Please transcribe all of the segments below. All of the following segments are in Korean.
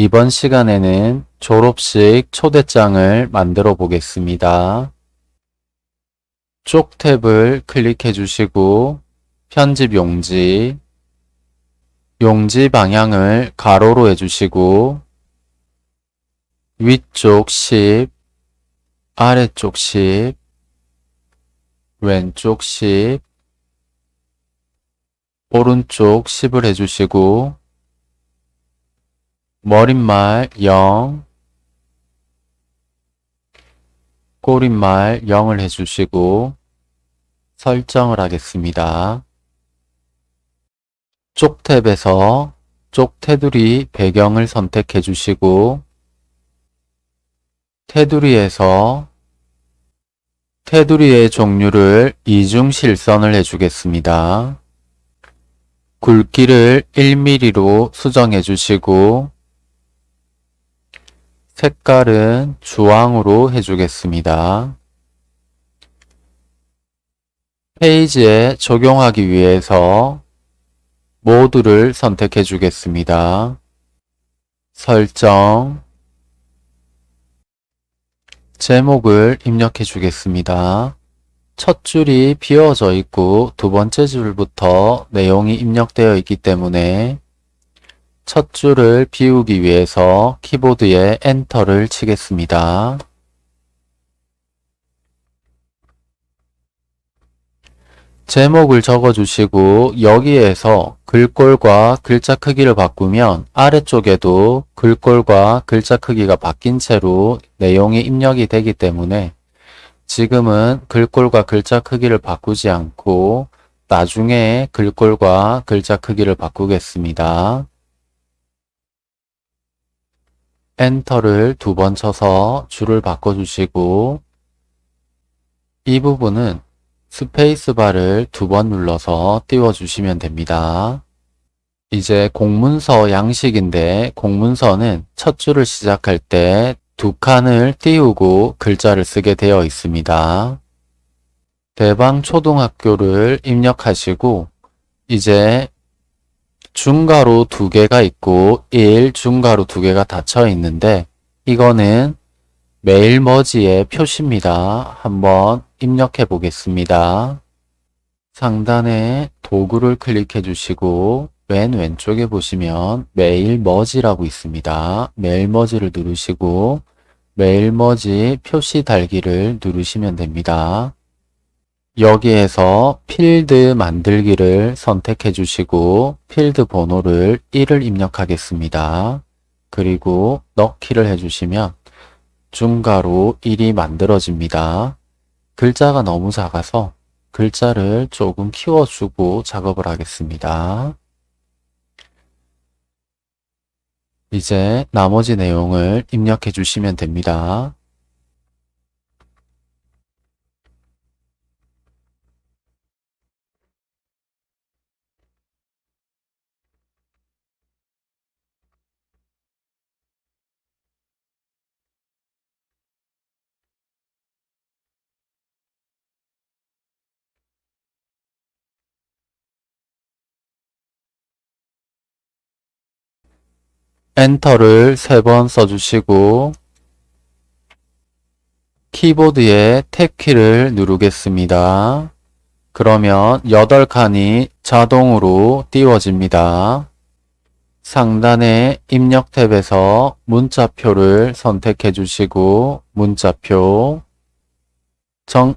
이번 시간에는 졸업식 초대장을 만들어 보겠습니다. 쪽 탭을 클릭해 주시고 편집 용지, 용지 방향을 가로로 해주시고 위쪽 10, 아래쪽 10, 왼쪽 10, 오른쪽 10을 해주시고 머릿말 0, 꼬릿말 0을 해주시고 설정을 하겠습니다. 쪽 탭에서 쪽 테두리 배경을 선택해 주시고 테두리에서 테두리의 종류를 이중 실선을 해주겠습니다. 굵기를 1mm로 수정해 주시고 색깔은 주황으로 해주겠습니다. 페이지에 적용하기 위해서 모두를 선택해 주겠습니다. 설정 제목을 입력해 주겠습니다. 첫 줄이 비어져 있고 두 번째 줄부터 내용이 입력되어 있기 때문에 첫 줄을 비우기 위해서 키보드에 엔터를 치겠습니다. 제목을 적어주시고 여기에서 글꼴과 글자 크기를 바꾸면 아래쪽에도 글꼴과 글자 크기가 바뀐 채로 내용이 입력이 되기 때문에 지금은 글꼴과 글자 크기를 바꾸지 않고 나중에 글꼴과 글자 크기를 바꾸겠습니다. 엔터를 두 번 쳐서 줄을 바꿔주시고 이 부분은 스페이스바를 두 번 눌러서 띄워주시면 됩니다. 이제 공문서 양식인데 공문서는 첫 줄을 시작할 때 두 칸을 띄우고 글자를 쓰게 되어 있습니다. 대방 초등학교를 입력하시고 이제 중가로 두 개가 있고 1 중가로 두 개가 닫혀 있는데 이거는 메일 머지의 표시입니다. 한번 입력해 보겠습니다. 상단에 도구를 클릭해 주시고 맨 왼쪽에 보시면 메일 머지라고 있습니다. 메일 머지를 누르시고 메일 머지 표시 달기를 누르시면 됩니다. 여기에서 필드 만들기를 선택해 주시고 필드 번호를 1을 입력하겠습니다. 그리고 넣기를 해주시면 중가로 1이 만들어집니다. 글자가 너무 작아서 글자를 조금 키워주고 작업을 하겠습니다. 이제 나머지 내용을 입력해 주시면 됩니다. 엔터를 세번 써주시고 키보드에 탭키를 누르겠습니다. 그러면 8칸이 자동으로 띄워집니다. 상단의 입력 탭에서 문자표를 선택해 주시고 문자표 정,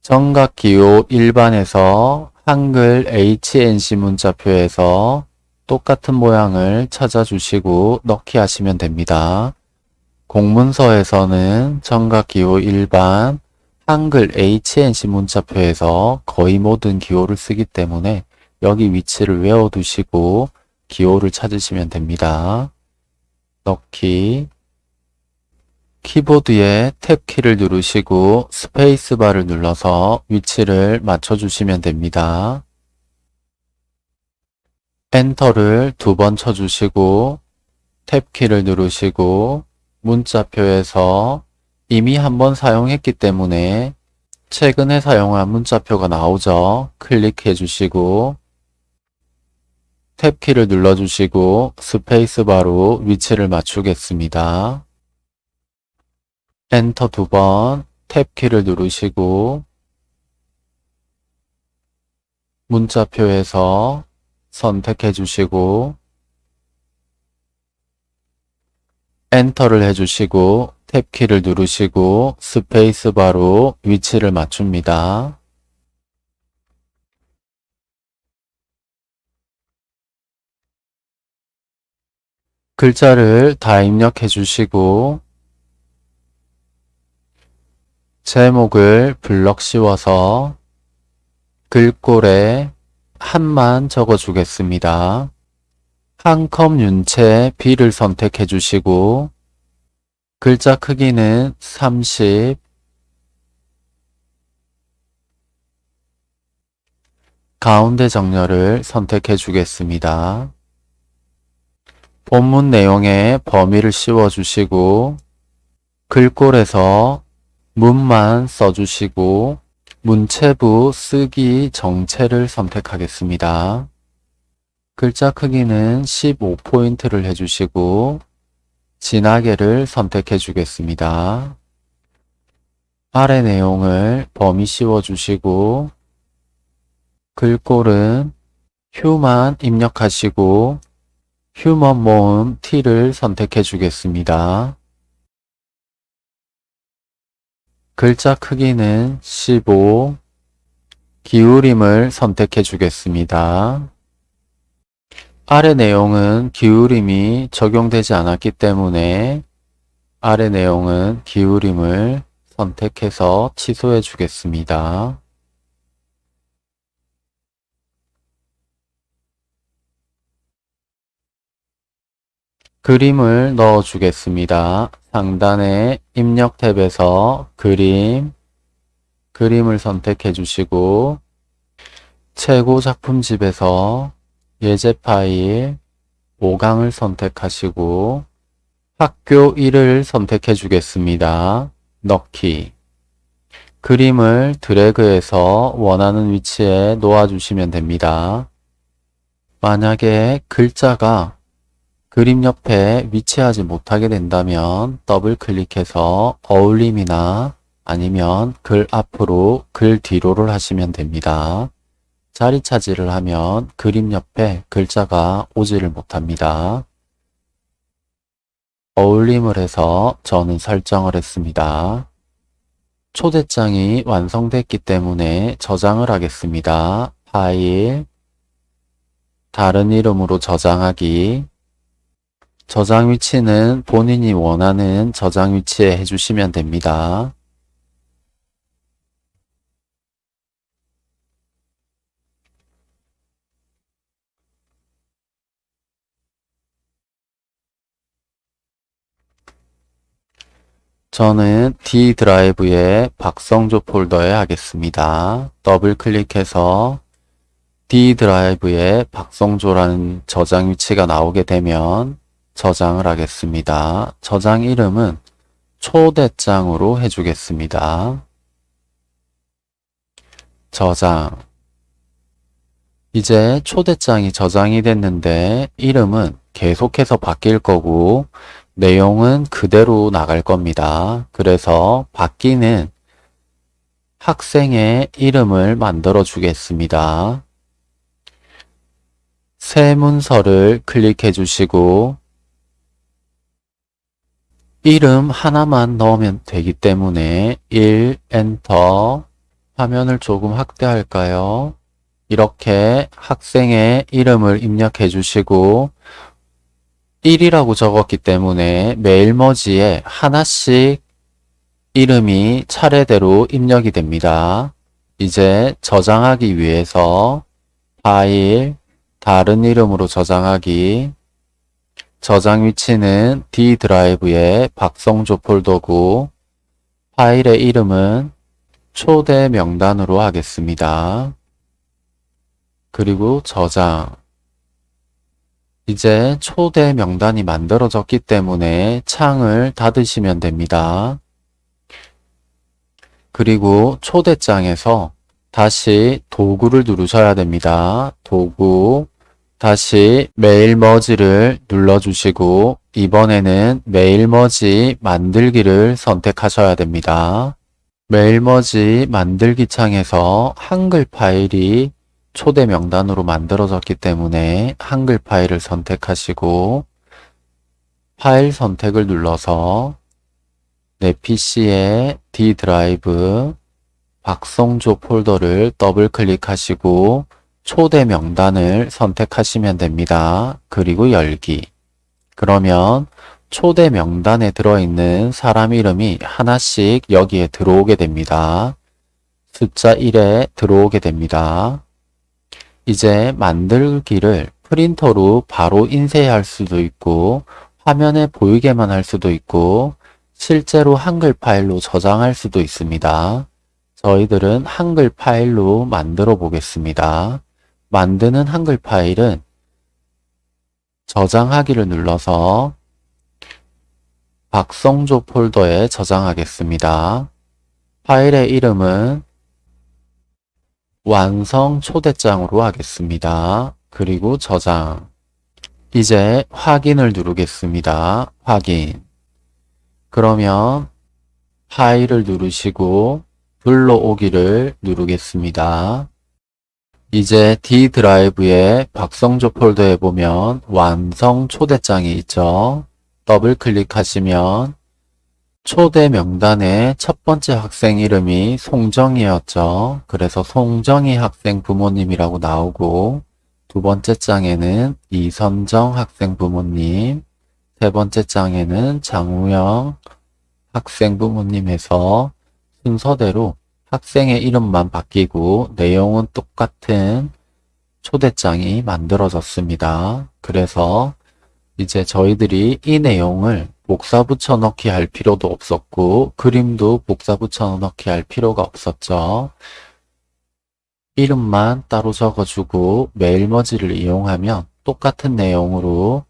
정각기호 일반에서 한글 HNC 문자표에서 똑같은 모양을 찾아주시고 넣기 하시면 됩니다. 공문서에서는 정각기호 일반 한글 HNC 문자표에서 거의 모든 기호를 쓰기 때문에 여기 위치를 외워두시고 기호를 찾으시면 됩니다. 넣기 키보드에 탭키를 누르시고 스페이스바를 눌러서 위치를 맞춰주시면 됩니다. 엔터를 두 번 쳐주시고 탭키를 누르시고 문자표에서 이미 한번 사용했기 때문에 최근에 사용한 문자표가 나오죠. 클릭해 주시고 탭키를 눌러주시고 스페이스바로 위치를 맞추겠습니다. 엔터 두 번 탭키를 누르시고 문자표에서 선택해 주시고 엔터를 해주시고 탭키를 누르시고 스페이스바로 위치를 맞춥니다. 글자를 다 입력해 주시고 제목을 블럭 씌워서 글꼴에 한만 적어 주겠습니다. 한 컵 윤채 B를 선택해 주시고 글자 크기는 30 가운데 정렬을 선택해 주겠습니다. 본문 내용에 범위를 씌워 주시고 글꼴에서 문만 써주시고 문체부 쓰기 정체를 선택하겠습니다. 글자 크기는 15포인트를 해주시고 진하게를 선택해 주겠습니다. 아래 내용을 범위 씌워 주시고 글꼴은 휴만 입력하시고 휴먼 모음 T를 선택해 주겠습니다. 글자 크기는 15, 기울임을 선택해 주겠습니다. 아래 내용은 기울임이 적용되지 않았기 때문에 아래 내용은 기울임을 선택해서 취소해 주겠습니다. 그림을 넣어 주겠습니다. 상단에 입력 탭에서 그림, 그림을 선택해 주시고 최고 작품집에서 예제 파일 5강을 선택하시고 학교 1을 선택해 주겠습니다. 넣기 그림을 드래그해서 원하는 위치에 놓아 주시면 됩니다. 만약에 글자가 그림 옆에 위치하지 못하게 된다면 더블 클릭해서 어울림이나 아니면 글 앞으로 글 뒤로를 하시면 됩니다. 자리 차지를 하면 그림 옆에 글자가 오지를 못합니다. 어울림을 해서 저는 설정을 했습니다. 초대장이 완성됐기 때문에 저장을 하겠습니다. 파일, 다른 이름으로 저장하기, 저장 위치는 본인이 원하는 저장 위치에 해주시면 됩니다. 저는 D 드라이브에 박성조 폴더에 하겠습니다. 더블 클릭해서 D 드라이브에 박성조라는 저장 위치가 나오게 되면 저장을 하겠습니다. 저장 이름은 초대장으로 해주겠습니다. 저장 이제 초대장이 저장이 됐는데 이름은 계속해서 바뀔 거고 내용은 그대로 나갈 겁니다. 그래서 바뀌는 학생의 이름을 만들어 주겠습니다. 새 문서를 클릭해 주시고 이름 하나만 넣으면 되기 때문에 1 엔터 화면을 조금 확대할까요? 이렇게 학생의 이름을 입력해 주시고 1이라고 적었기 때문에 메일머지에 하나씩 이름이 차례대로 입력이 됩니다. 이제 저장하기 위해서 파일, 다른 이름으로 저장하기, 저장 위치는 D 드라이브의 박성조 폴더고 파일의 이름은 초대 명단으로 하겠습니다. 그리고 저장 이제 초대 명단이 만들어졌기 때문에 창을 닫으시면 됩니다. 그리고 초대장에서 다시 도구를 누르셔야 됩니다. 도구 다시 mail merge를 눌러주시고 이번에는 mail merge 만들기를 선택하셔야 됩니다. mail merge 만들기 창에서 한글 파일이 초대 명단으로 만들어졌기 때문에 한글 파일을 선택하시고 파일 선택을 눌러서 내 PC의 D 드라이브 박성조 폴더를 더블 클릭하시고 초대 명단을 선택하시면 됩니다. 그리고 열기. 그러면 초대 명단에 들어있는 사람 이름이 하나씩 여기에 들어오게 됩니다. 숫자 1에 들어오게 됩니다. 이제 만들기를 프린터로 바로 인쇄할 수도 있고 화면에 보이게만 할 수도 있고 실제로 한글 파일로 저장할 수도 있습니다. 저희들은 한글 파일로 만들어 보겠습니다. 만드는 한글 파일은 저장하기를 눌러서 박성조 폴더에 저장하겠습니다. 파일의 이름은 완성 초대장으로 하겠습니다. 그리고 저장. 이제 확인을 누르겠습니다. 확인. 그러면 파일을 누르시고 불러오기를 누르겠습니다. 이제 D 드라이브의 박성조 폴더에 보면 완성 초대장이 있죠. 더블 클릭하시면 초대 명단의 첫 번째 학생 이름이 송정이었죠. 그래서 송정이 학생 부모님이라고 나오고 두 번째 장에는 이선정 학생 부모님, 세 번째 장에는 장우영 학생 부모님에서 순서대로 학생의 이름만 바뀌고 내용은 똑같은 초대장이 만들어졌습니다. 그래서 이제 저희들이 이 내용을 복사 붙여 넣기 할 필요도 없었고 그림도 복사 붙여 넣기 할 필요가 없었죠. 이름만 따로 적어주고 메일머지를 이용하면 똑같은 내용으로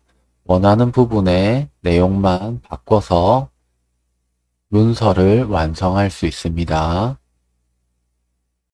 원하는 부분의 내용만 바꿔서 문서를 완성할 수 있습니다.